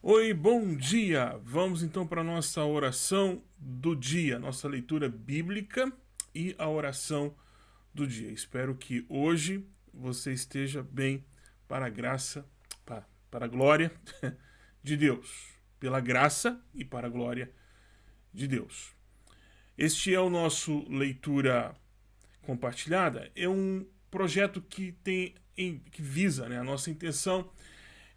Oi, bom dia! Vamos então para a nossa oração do dia, nossa leitura bíblica e a oração do dia. Espero que hoje você esteja bem para a graça, para, a glória de Deus. Pela graça e para a glória de Deus. Este é o nosso leitura compartilhada. É um projeto que tem que visa, né? A nossa intenção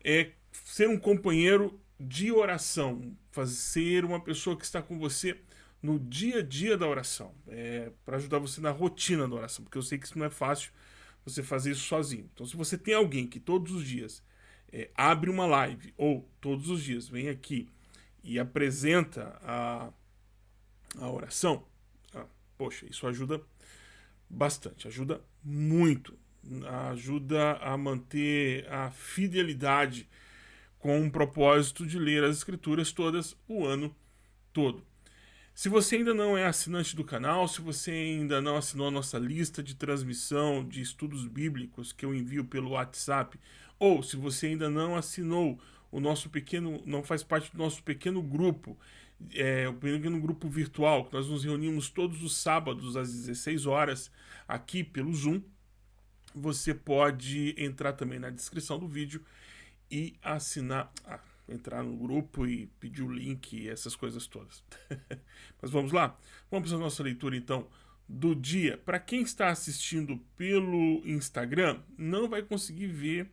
é ser um companheiro de oração, fazer uma pessoa que está com você no dia a dia da oração, é, para ajudar você na rotina da oração, porque eu sei que isso não é fácil você fazer isso sozinho. Então, se você tem alguém que todos os dias é, abre uma live ou todos os dias vem aqui e apresenta a, a oração, ah, poxa, isso ajuda bastante, ajuda muito, ajuda a manter a fidelidade com o propósito de ler as escrituras todas o ano todo. Se você ainda não é assinante do canal, se você ainda não assinou a nossa lista de transmissão de estudos bíblicos que eu envio pelo WhatsApp, ou se você ainda não assinou o nosso pequeno, não faz parte do nosso pequeno grupo, é, o pequeno grupo virtual, que nós nos reunimos todos os sábados às 16 horas aqui pelo Zoom, você pode entrar também na descrição do vídeo e assinar, ah, entrar no grupo e pedir o link e essas coisas todas. Mas vamos lá? Vamos para a nossa leitura então do dia. Para quem está assistindo pelo Instagram, não vai conseguir ver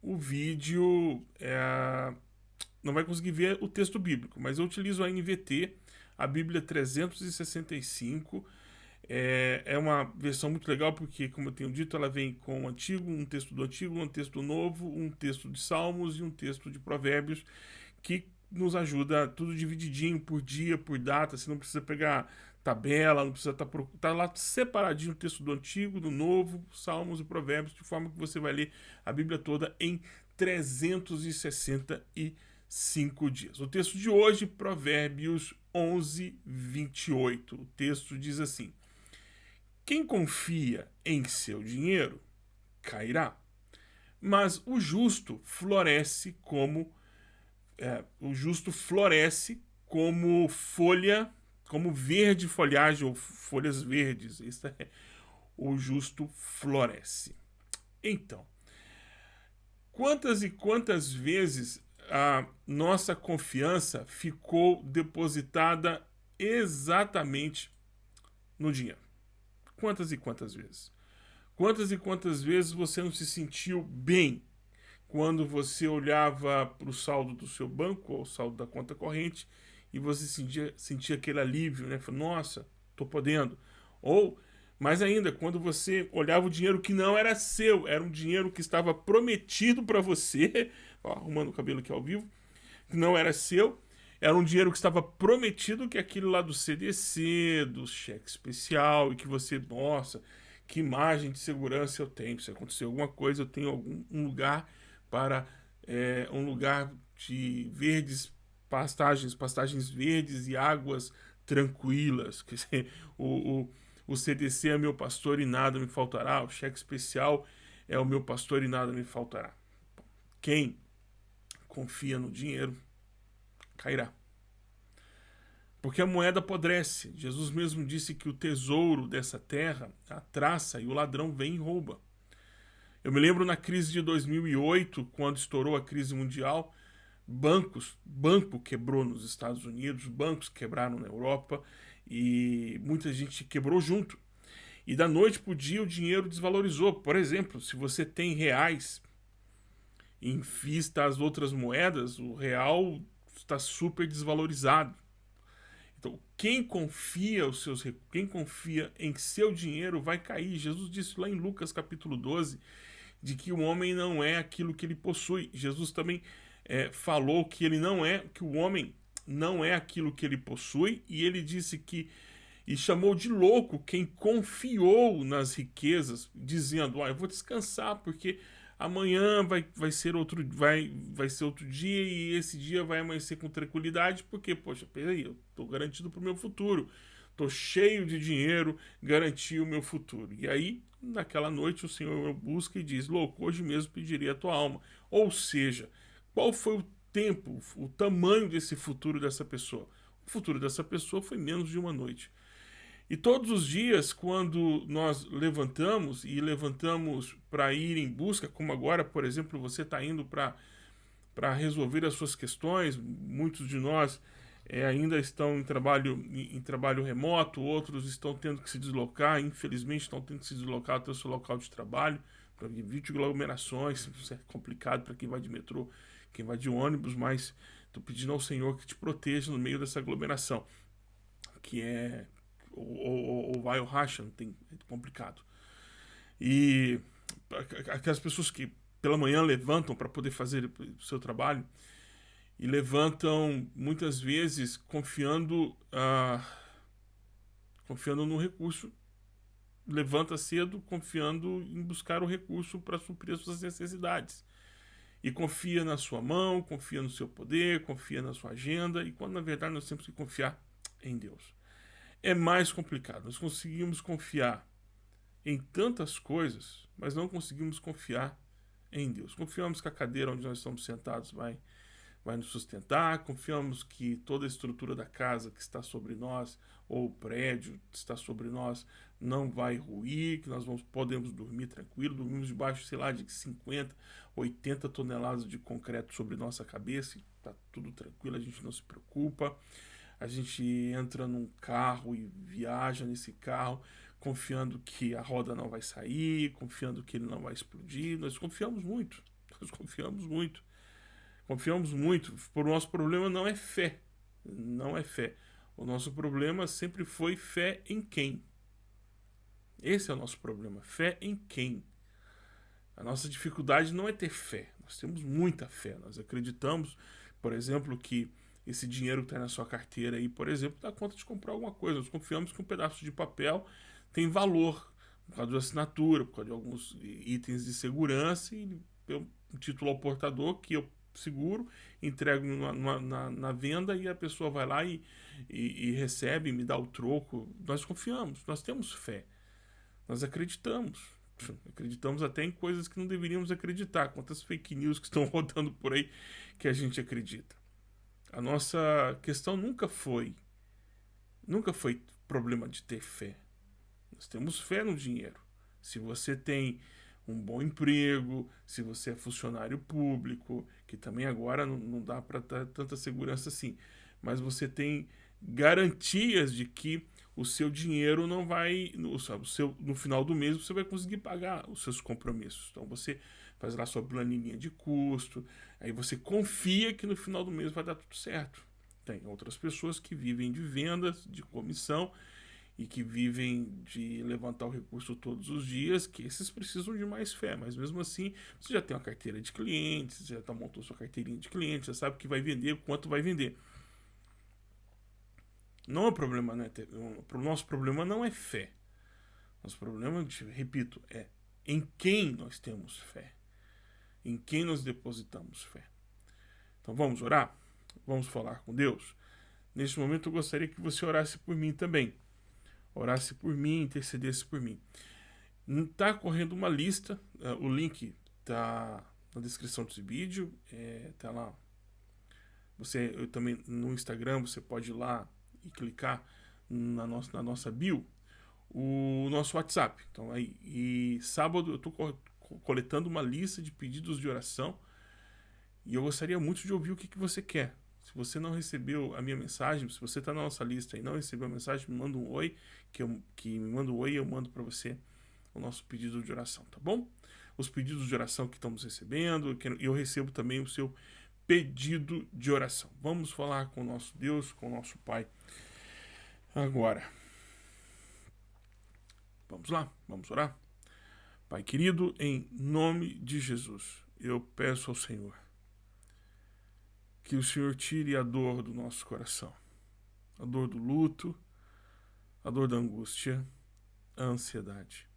o vídeo, é, não vai conseguir ver o texto bíblico, mas eu utilizo a NVT, a Bíblia 365, é, é uma versão muito legal porque, como eu tenho dito, ela vem com um antigo, um texto do antigo, um texto novo, um texto de Salmos e um texto de Provérbios que nos ajuda tudo divididinho por dia, por data. Você não precisa pegar tabela, não precisa estar tá, tá lá separadinho o texto do antigo, do novo, Salmos e Provérbios, de forma que você vai ler a Bíblia toda em 365 dias. O texto de hoje, Provérbios 11, 28. O texto diz assim: quem confia em seu dinheiro cairá, mas o justo floresce como é, o justo floresce como folha, como verde folhagem ou folhas verdes. Isso é, o justo floresce. Então, quantas e quantas vezes a nossa confiança ficou depositada exatamente no dinheiro? Quantas e quantas vezes? Quantas e quantas vezes você não se sentiu bem quando você olhava para o saldo do seu banco ou o saldo da conta corrente e você sentia, sentia aquele alívio, né? Nossa, tô podendo. Ou, mais ainda, quando você olhava o dinheiro que não era seu, era um dinheiro que estava prometido para você, ó, arrumando o cabelo aqui ao vivo, que não era seu, era um dinheiro que estava prometido, que aquele lá do CDC, do cheque especial, e que você, nossa, que imagem de segurança eu tenho. Se acontecer alguma coisa, eu tenho algum um lugar para é, um lugar de verdes pastagens, pastagens verdes e águas tranquilas. Quer dizer, o, o, o CDC é meu pastor e nada me faltará. O cheque especial é o meu pastor e nada me faltará. Quem confia no dinheiro cairá. Porque a moeda apodrece. Jesus mesmo disse que o tesouro dessa terra a traça e o ladrão vem e rouba. Eu me lembro na crise de 2008, quando estourou a crise mundial, bancos, banco quebrou nos Estados Unidos, bancos quebraram na Europa e muita gente quebrou junto. E da noite para o dia o dinheiro desvalorizou. Por exemplo, se você tem reais em vista às outras moedas, o real está super desvalorizado. Então, quem confia os seus quem confia em seu dinheiro vai cair. Jesus disse lá em Lucas capítulo 12 de que o homem não é aquilo que ele possui. Jesus também é, falou que ele não é, que o homem não é aquilo que ele possui, e ele disse que e chamou de louco quem confiou nas riquezas, dizendo: "Ah, eu vou descansar porque amanhã vai, vai ser outro vai vai ser outro dia e esse dia vai amanhecer com tranquilidade porque poxa peraí eu tô garantido para o meu futuro tô cheio de dinheiro garanti o meu futuro e aí naquela noite o Senhor busca e diz louco hoje mesmo pediria a tua alma ou seja qual foi o tempo, o tamanho desse futuro dessa pessoa. O futuro dessa pessoa foi menos de uma noite. E todos os dias, quando nós levantamos e levantamos para ir em busca, como agora, por exemplo, você está indo para resolver as suas questões, muitos de nós é, ainda estão em trabalho, em, em, trabalho remoto, outros estão tendo que se deslocar, infelizmente estão tendo que se deslocar até o seu local de trabalho, para evitar aglomerações, isso é complicado para quem vai de metrô, quem vai de ônibus, mas estou pedindo ao Senhor que te proteja no meio dessa aglomeração, que é ou, ou, vai racha, não tem, é complicado. E aquelas pessoas que pela manhã levantam para poder fazer o seu trabalho e levantam muitas vezes confiando ah, confiando no recurso levanta cedo confiando em buscar o recurso para suprir as suas necessidades e confia na sua mão confia no seu poder confia na sua agenda e quando na verdade nós temos que confiar em Deus é mais complicado. Nós conseguimos confiar em tantas coisas, mas não conseguimos confiar em Deus. Confiamos que a cadeira onde nós estamos sentados vai, vai nos sustentar, confiamos que toda a estrutura da casa que está sobre nós, ou o prédio que está sobre nós, não vai ruir, que nós vamos, podemos dormir tranquilo, dormimos debaixo, sei lá, de 50, 80 toneladas de concreto sobre nossa cabeça, está tudo tranquilo, a gente não se preocupa a gente entra num carro e viaja nesse carro confiando que a roda não vai sair, confiando que ele não vai explodir. Nós confiamos muito, nós confiamos muito. Confiamos muito. O nosso problema não é fé, não é fé. O nosso problema sempre foi fé em quem? Esse é o nosso problema, fé em quem? A nossa dificuldade não é ter fé, nós temos muita fé, nós acreditamos, por exemplo, que esse dinheiro que está na sua carteira aí, por exemplo, dá conta de comprar alguma coisa. Nós confiamos que um pedaço de papel tem valor por causa da assinatura, por causa de alguns itens de segurança e um título ao portador que eu seguro, entrego na, na, na venda e a pessoa vai lá e, e, e recebe, me dá o troco. Nós confiamos, nós temos fé, nós acreditamos. Acreditamos até em coisas que não deveríamos acreditar. Quantas fake news que estão rodando por aí que a gente acredita. A nossa questão nunca foi nunca foi problema de ter fé. Nós temos fé no dinheiro. Se você tem um bom emprego, se você é funcionário público, que também agora não, dá para dar tanta segurança assim, mas você tem garantias de que o seu dinheiro não vai, no, sabe, o seu, no final do mês você vai conseguir pagar os seus compromissos. Então você faz lá sua planilha de custo, aí você confia que no final do mês vai dar tudo certo. Tem outras pessoas que vivem de vendas, de comissão e que vivem de levantar o recurso todos os dias, que esses precisam de mais fé, mas mesmo assim você já tem uma carteira de clientes, já tá, montou sua carteirinha de clientes, já sabe que vai vender, quanto vai vender. Não é problema, né? O nosso problema não é fé. Nosso problema, repito, é em quem nós temos fé em quem nós depositamos fé. Então vamos orar? Vamos falar com Deus? Neste momento eu gostaria que você orasse por mim também. Orasse por mim, intercedesse por mim. Está correndo uma lista, uh, o link está na descrição desse vídeo, está é, lá. Você eu também no Instagram, você pode ir lá e clicar na nossa, na nossa bio o nosso WhatsApp. Então aí, e sábado eu estou coletando uma lista de pedidos de oração e eu gostaria muito de ouvir o que, que você quer. Se você não recebeu a minha mensagem, se você está na nossa lista e não recebeu a mensagem, me manda um oi, que, eu, que me manda um oi e eu mando para você o nosso pedido de oração, tá bom? Os pedidos de oração que estamos recebendo, que eu recebo também o seu pedido de oração. Vamos falar com o nosso Deus, com o nosso Pai agora. Vamos lá, vamos orar? Pai querido, em nome de Jesus, eu peço ao Senhor que o Senhor tire a dor do nosso coração, a dor do luto, a dor da angústia, a ansiedade.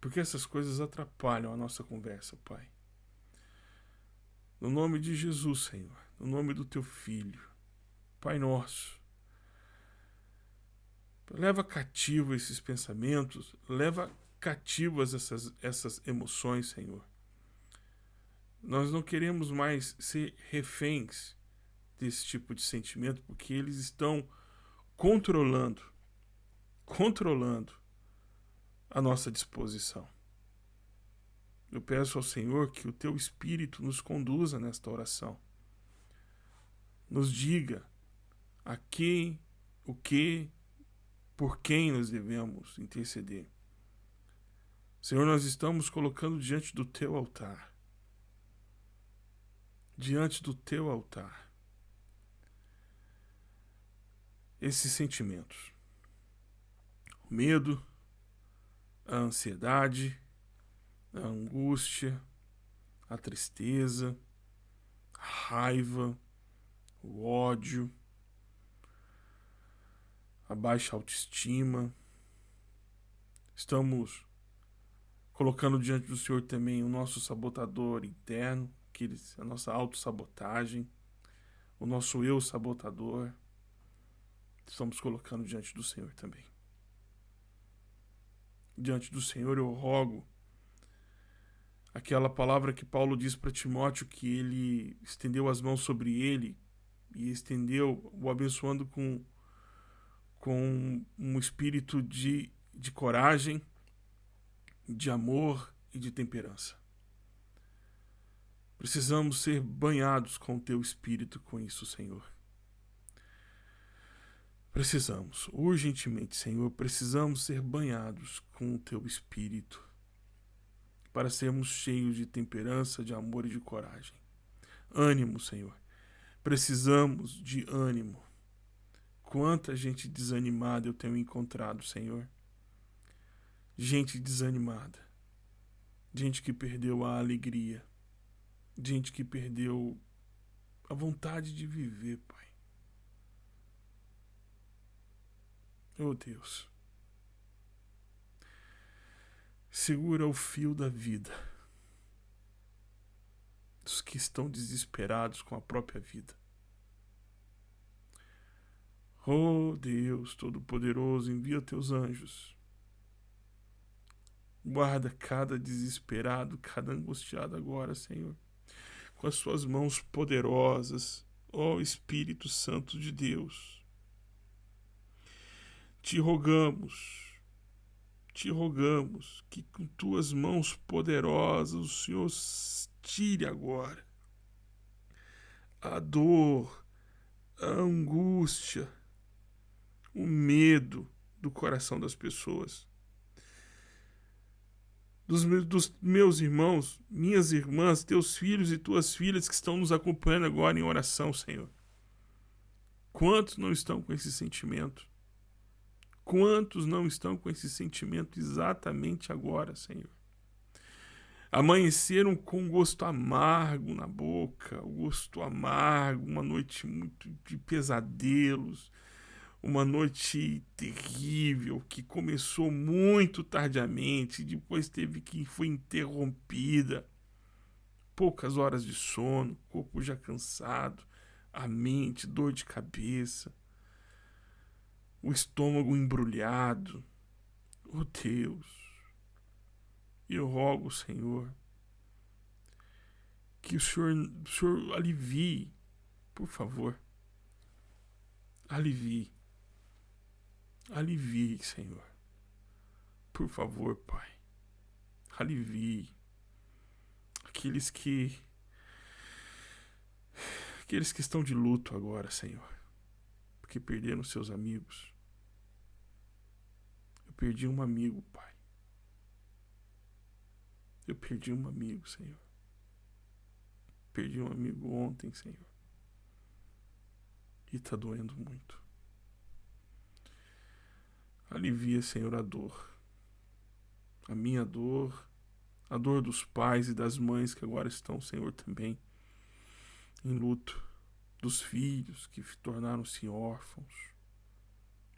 Porque essas coisas atrapalham a nossa conversa, Pai. No nome de Jesus, Senhor, no nome do teu Filho, Pai nosso, leva cativo esses pensamentos, leva cativas essas, essas emoções, Senhor. Nós não queremos mais ser reféns desse tipo de sentimento, porque eles estão controlando, controlando a nossa disposição. Eu peço ao Senhor que o teu Espírito nos conduza nesta oração. Nos diga a quem, o que, por quem nós devemos interceder. Senhor, nós estamos colocando diante do teu altar. Diante do teu altar. Esses sentimentos. O medo, a ansiedade, a angústia, a tristeza, a raiva, o ódio, a baixa autoestima. Estamos colocando diante do Senhor também o nosso sabotador interno, aqueles, a nossa autossabotagem, o nosso eu sabotador. Estamos colocando diante do Senhor também. Diante do Senhor eu rogo aquela palavra que Paulo diz para Timóteo que ele estendeu as mãos sobre ele e estendeu o abençoando com com um espírito de, de coragem, de amor e de temperança. Precisamos ser banhados com o teu espírito com isso, Senhor. Precisamos, urgentemente, Senhor, precisamos ser banhados com o teu espírito para sermos cheios de temperança, de amor e de coragem. Ânimo, Senhor. Precisamos de ânimo. Quanta gente desanimada eu tenho encontrado, Senhor. Gente desanimada. Gente que perdeu a alegria. Gente que perdeu a vontade de viver, Pai. Oh Deus. Segura o fio da vida dos que estão desesperados com a própria vida. Oh Deus Todo-Poderoso, envia teus anjos. Guarda cada desesperado, cada angustiado agora, Senhor, com as suas mãos poderosas, ó Espírito Santo de Deus. Te rogamos te rogamos que com tuas mãos poderosas o Senhor tire agora a dor, a angústia, o medo do coração das pessoas. Dos meus, dos meus irmãos, minhas irmãs, teus filhos e tuas filhas que estão nos acompanhando agora em oração, Senhor. Quantos não estão com esse sentimento? Quantos não estão com esse sentimento exatamente agora, Senhor? Amanheceram com gosto amargo na boca, gosto amargo, uma noite muito de pesadelos, uma noite terrível que começou muito tardiamente, depois teve que foi interrompida. Poucas horas de sono, corpo já cansado, a mente, dor de cabeça o estômago embrulhado. Oh Deus, eu rogo, Senhor, que o Senhor, o Senhor alivie, por favor. Alivie. Alivie, Senhor. Por favor, Pai. Alivie. Aqueles que. Aqueles que estão de luto agora, Senhor. Porque perderam seus amigos perdi um amigo, Pai. Eu perdi um amigo, Senhor. Perdi um amigo ontem, Senhor. E tá doendo muito. Alivia, Senhor, a dor. A minha dor, a dor dos pais e das mães que agora estão, Senhor, também em luto. Dos filhos que tornaram-se órfãos,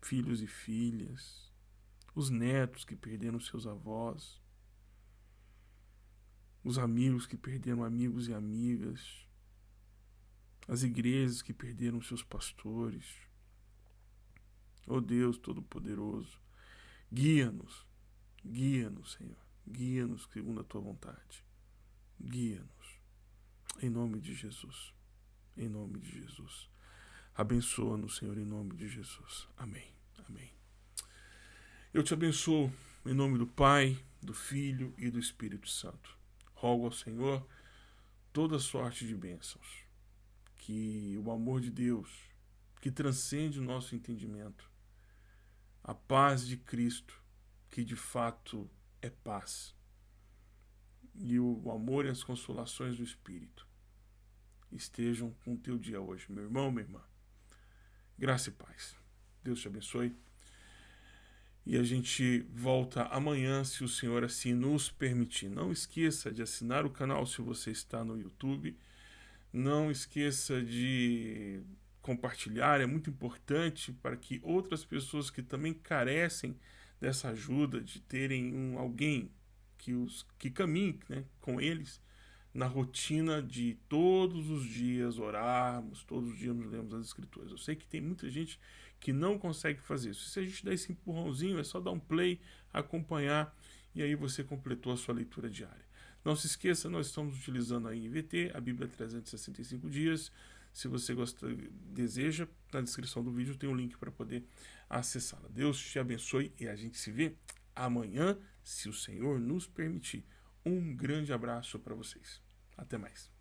filhos e filhas os netos que perderam seus avós, os amigos que perderam amigos e amigas, as igrejas que perderam seus pastores. Oh Deus Todo-Poderoso, guia-nos, guia-nos, Senhor, guia-nos segundo a tua vontade, guia-nos. Em nome de Jesus. Em nome de Jesus. Abençoa-nos, Senhor, em nome de Jesus. Amém. Amém. Eu te abençoo em nome do Pai, do Filho e do Espírito Santo. Rogo ao Senhor toda sorte de bênçãos. Que o amor de Deus, que transcende o nosso entendimento, a paz de Cristo, que de fato é paz, e o amor e as consolações do Espírito estejam com o teu dia hoje, meu irmão, minha irmã. Graça e paz. Deus te abençoe. E a gente volta amanhã, se o Senhor assim nos permitir. Não esqueça de assinar o canal se você está no YouTube. Não esqueça de compartilhar, é muito importante para que outras pessoas que também carecem dessa ajuda, de terem um, alguém que, os, que caminhe né, com eles, na rotina de todos os dias orarmos, todos os dias nos lemos as escrituras. Eu sei que tem muita gente que não consegue fazer isso. Se a gente der esse empurrãozinho, é só dar um play, acompanhar e aí você completou a sua leitura diária. Não se esqueça, nós estamos utilizando a NVT, a Bíblia 365 dias. Se você gosta, deseja, na descrição do vídeo tem um link para poder acessá-la. Deus te abençoe e a gente se vê amanhã, se o Senhor nos permitir. Um grande abraço para vocês. Até mais.